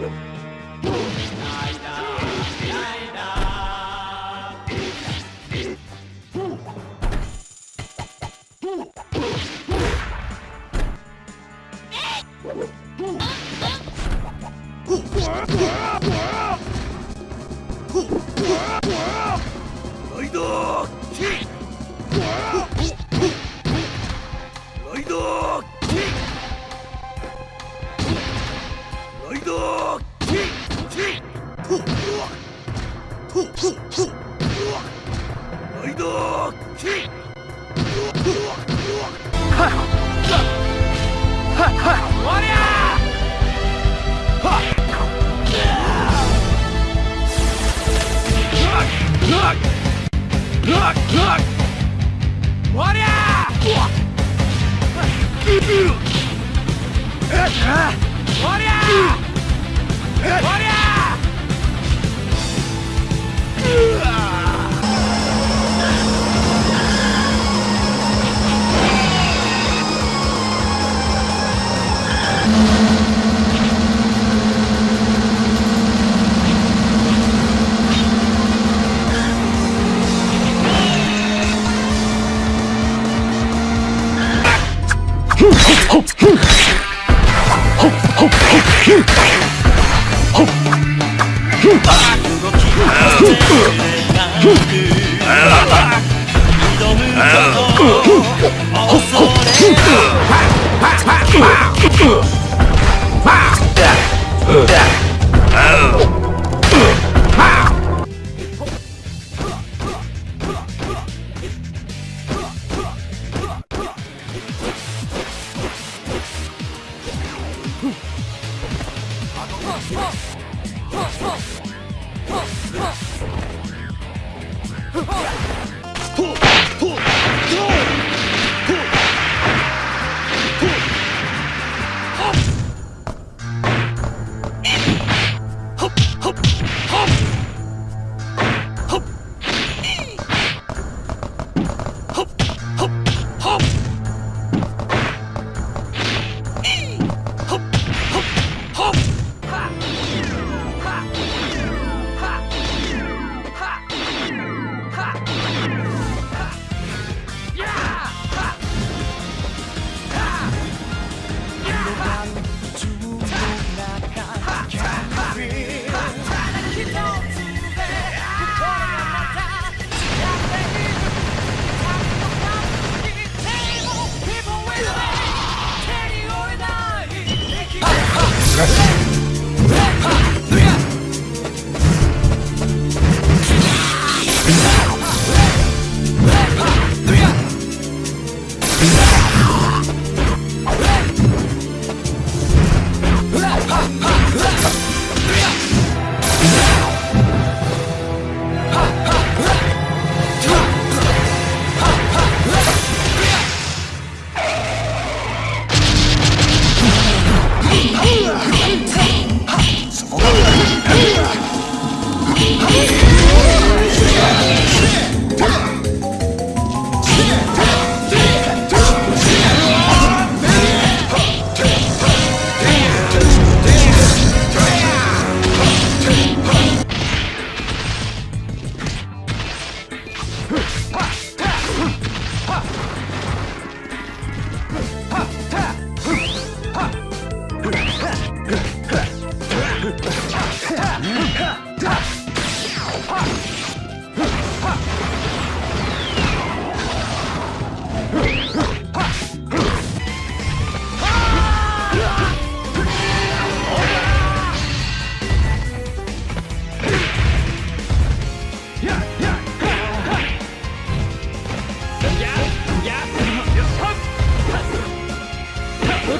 Huh? ライダーキック啊！Oh! Yeah.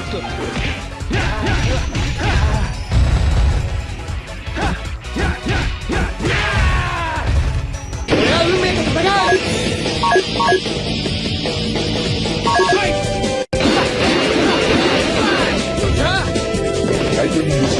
morto. Vai! Vai! Vai!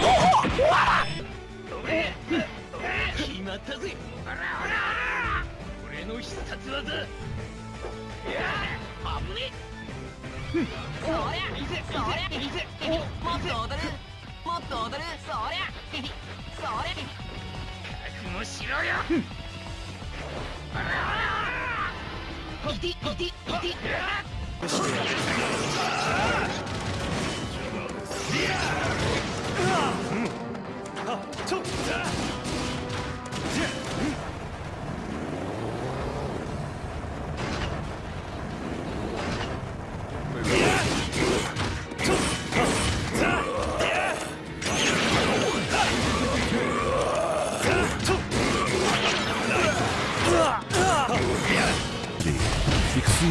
覚悟しろよちょっと。仮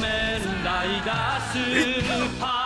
面ライダースーパー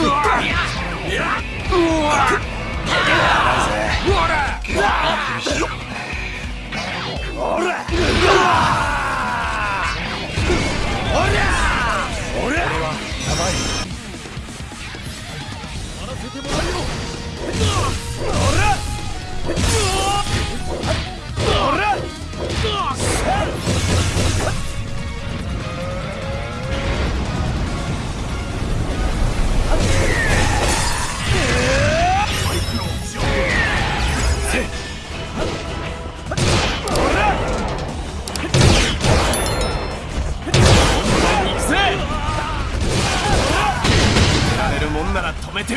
うわ